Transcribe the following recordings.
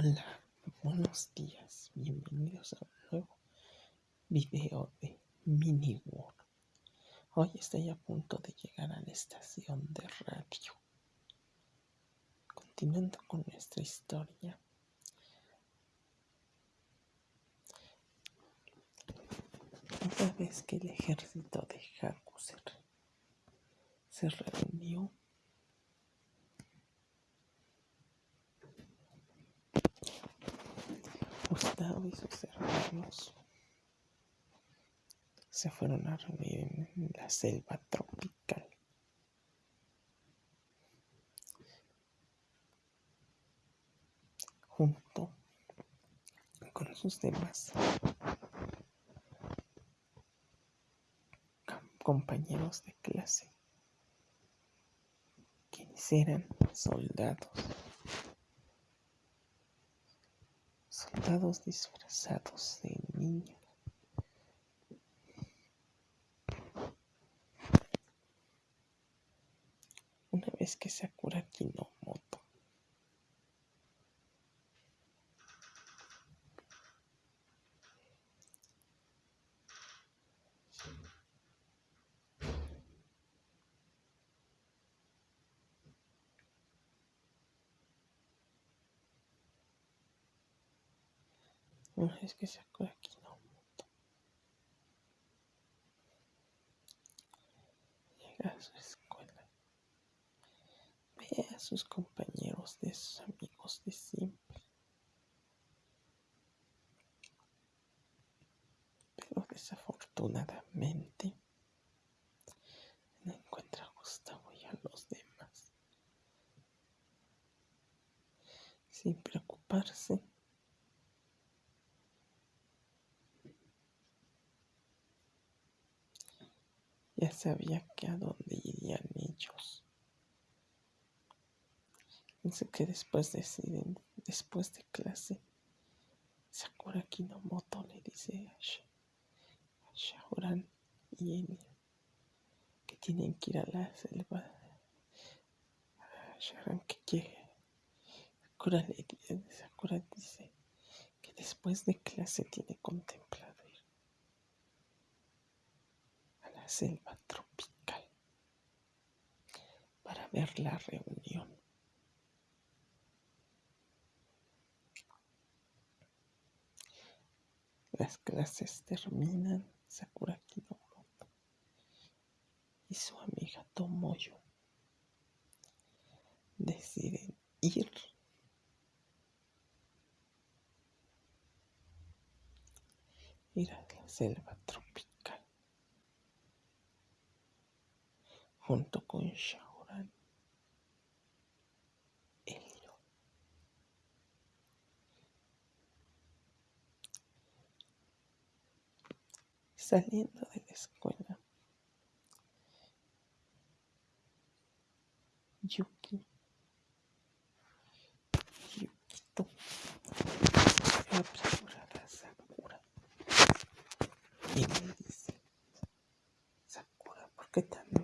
Hola, buenos días, bienvenidos a un nuevo video de Mini World. Hoy estoy a punto de llegar a la estación de radio. Continuando con nuestra historia. Una vez que el ejército de Haku se reunió Sus hermanos se fueron a reunir en la selva tropical. Junto con sus demás compañeros de clase, quienes eran soldados. Soldados disfrazados de niños. Una vez que Sakura Kinomoto Una vez que sacó aquí no llega a su escuela, ve a sus compañeros de sus amigos de siempre. Pero desafortunadamente no encuentra a Gustavo y a los demás. Sin preocuparse, Ya sabía que a dónde irían ellos. Pensé que después deciden, después de clase, Sakura Kinomoto le dice a, Shaoran y Enya que tienen que ir a la selva. A que quiere. Sakura, le, Sakura dice que después de clase tiene contemplado selva tropical para ver la reunión. Las clases terminan, Sakura Kinomoto y su amiga Tomoyo deciden ir ir a la selva tropical. Junto con Shaoran Elio. Saliendo de la escuela, Yuki, Yukito, se apresura a Sakura y le dice, Sakura, ¿por qué tan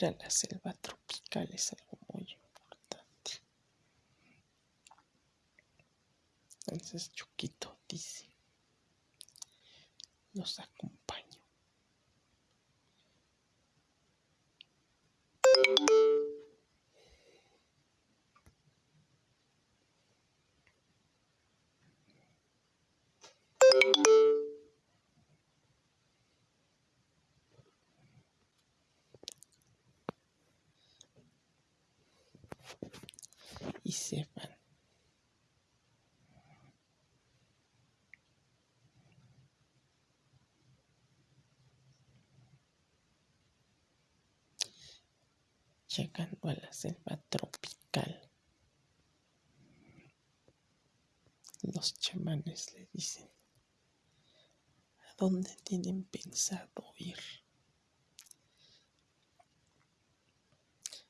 ir a la selva tropical es algo muy importante. Entonces Chuquito llegando a la selva tropical. Los chamanes le dicen, ¿a dónde tienen pensado ir?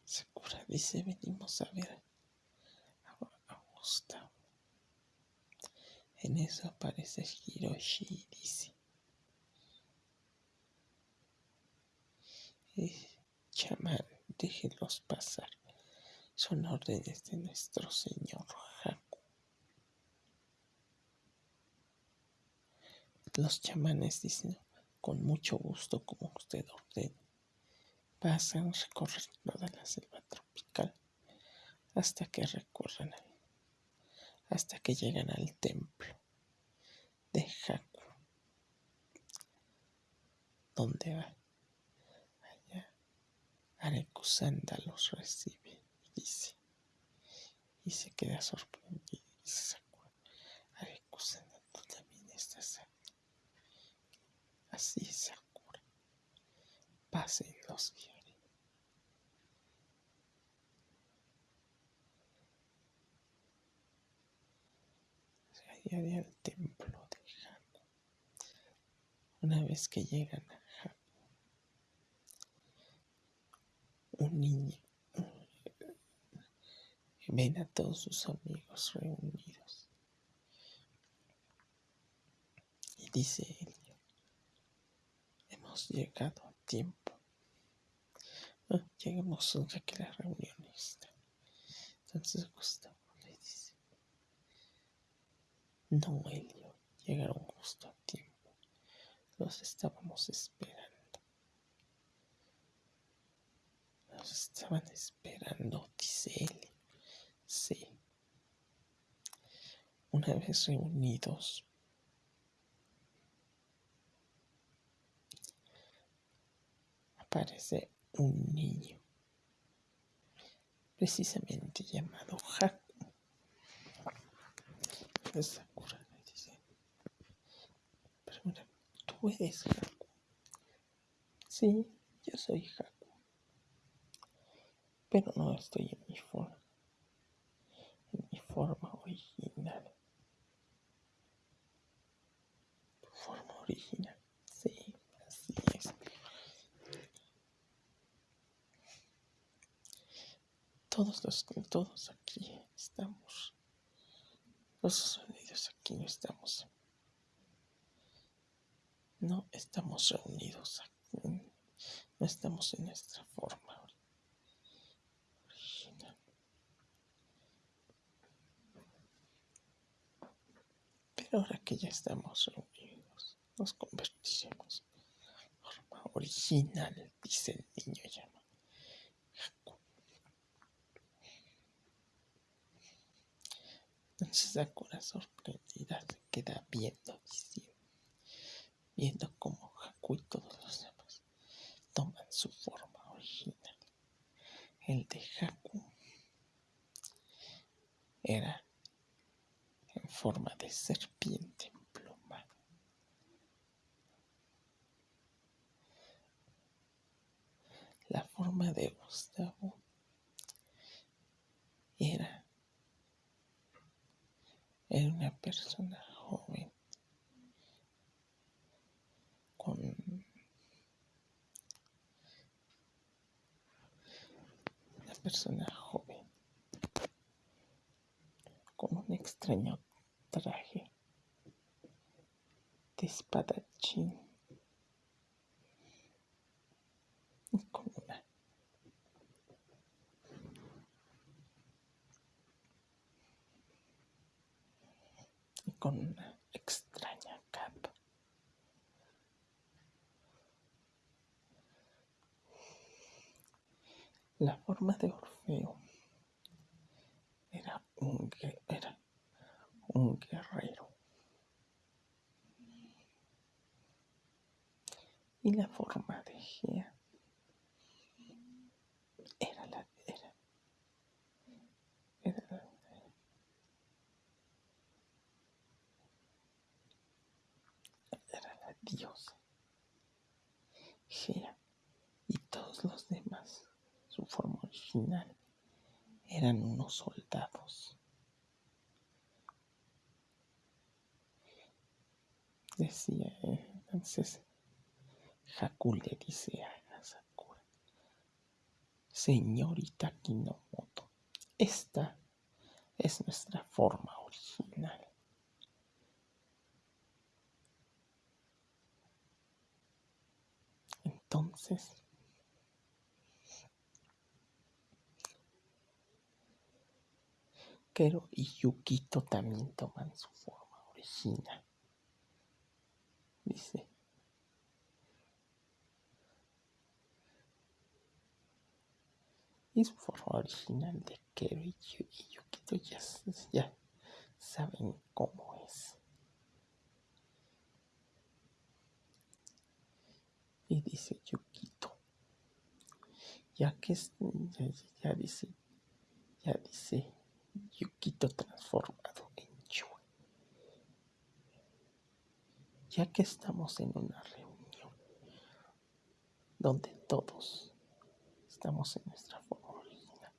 Sakura dice, venimos a ver En eso aparece Hiroshi y dice, chamán, déjenlos pasar. Son órdenes de nuestro señor Haku. Los chamanes dicen, con mucho gusto, como usted ordene. Pasan, recorren toda la selva tropical hasta que recorren, hasta que llegan al templo de Haku, donde va. Allá Arekusanda los recibe y dice, y se queda sorprendido y se acuerda, Arekusanda, tú también estás aquí. Así se acuerda. Pasen los días. Al templo de Haku. Una vez que llegan a Haku, un niño ven a todos sus amigos reunidos y dice él, hemos llegado a tiempo. No, llegamos ya que la reunión está. Entonces Gustavo no, Elio, llegaron justo a tiempo. Los estábamos esperando. Los estaban esperando, dice Elio. Sí. Una vez reunidos, aparece un niño, precisamente llamado Haku le dice, pero mira, tú eres Haku. Sí, yo soy Haku. Pero no estoy en mi forma, en mi forma original. Tu forma original, sí, así es. Todos los, todos aquí estamos los sonidos aquí no estamos. No estamos reunidos aquí. No estamos en nuestra forma original. Pero ahora que ya estamos reunidos, nos convertiremos en forma original, dice el niño llama. Entonces Sakura sorprendida se queda viendo, viendo cómo Haku y todos los demás toman su forma original. El de Haku era en forma de serpiente emplumada. La forma de Gustavo era era una persona joven con una persona joven con un extraño traje de espadachín con una extraña La forma de Orfeo era un, era un guerrero. Y la forma de Gea Dios. Gea y todos los demás, su forma original, eran unos soldados. Decía entonces, Haku le dice a Sakura, señorita Kinomoto, esta es nuestra forma original. Entonces, Y Yukito también toman su forma original. Dice. Y su forma original de Kero y Yukito ya, ya saben cómo es. Y dice Yukito, ya que ya, dice, ya dice Yukito transformado en Yue. Ya que estamos en una reunión donde todos estamos en nuestra forma original,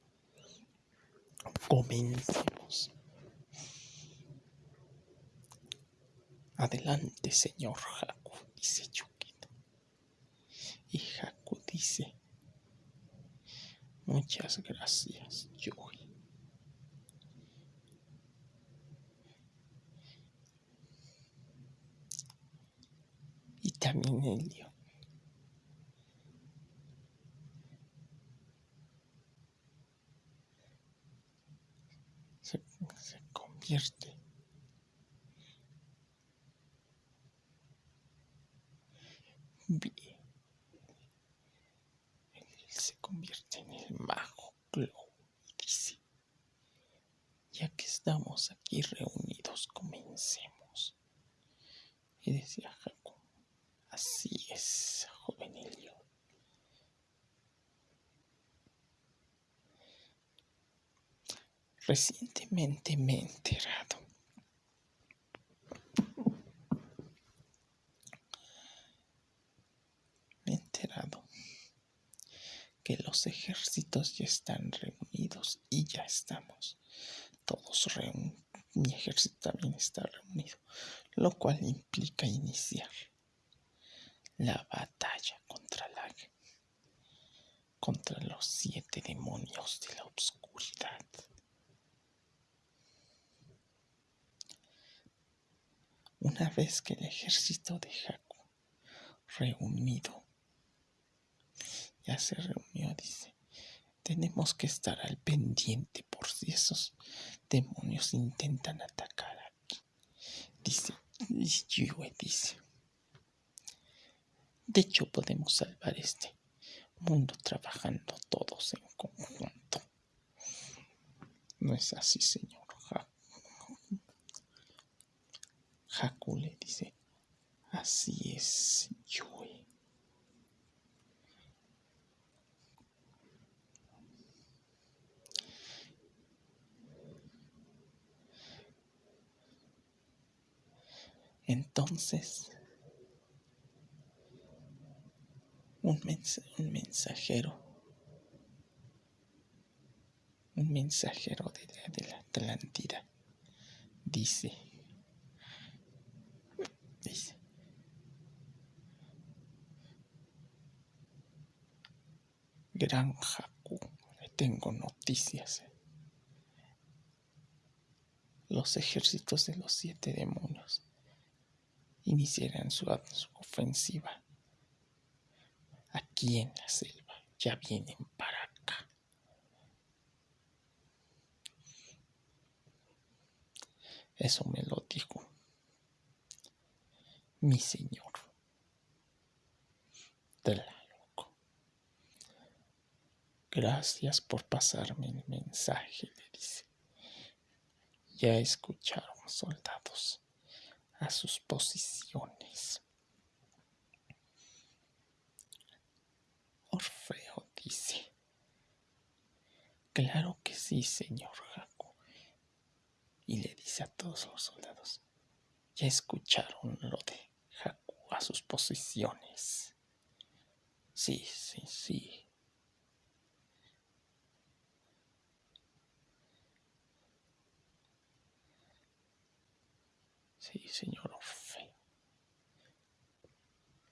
comencemos. Adelante, señor Haku, dice Yukito. Y Haku dice, muchas gracias, Yui. Y también. Se, se convierte Él se convierte en el mago Glow y dice, ya que estamos aquí reunidos, comencemos. Y decía así es, joven Elio. Recientemente me he enterado los ejércitos ya están reunidos y ya estamos todos reunidos. Mi ejército también está reunido, lo cual implica iniciar la batalla contra la contra los siete demonios de la oscuridad. Una vez que el ejército de Haku reunido ya se reunió, dice. Tenemos que estar al pendiente por si esos demonios intentan atacar aquí. Dice, Yue dice. De hecho, podemos salvar este mundo trabajando todos en conjunto. No es así, señor Haku. le dice, así es, Yue. Entonces, un, mensajero, un mensajero de la, de la Atlántida dice, dice, Gran Haku, le tengo noticias. Los ejércitos de los siete demonios iniciarán su, ofensiva. Aquí la selva ya vienen para acá. Eso me lo dijo mi señor. loco. Gracias por pasarme el mensaje, le dice. Ya escucharon, soldados a sus posiciones. Orfeo dice, claro que sí, señor Jaco. Y le dice a todos los soldados, ya escucharon lo de Jaco a sus posiciones. Sí, sí, sí. Sí, señor Orfeo.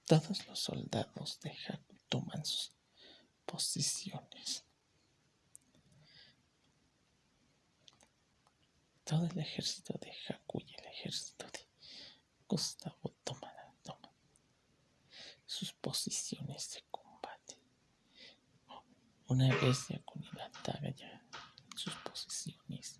Todos los soldados de Haku toman sus posiciones. Todo el ejército de Haku y el ejército de Gustavo toman, toman sus posiciones de combate. Una vez ya con el ataque ya sus posiciones,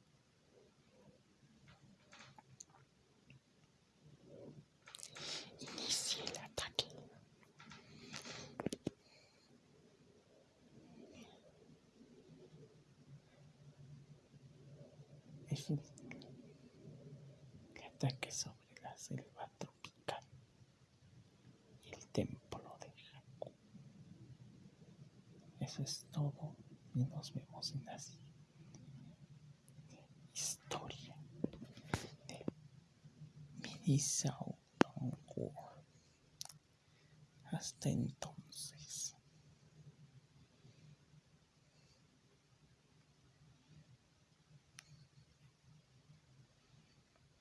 que sobre la selva tropical y el templo de Jakku. Eso es todo y nos vemos en la historia de Minisao Hasta entonces.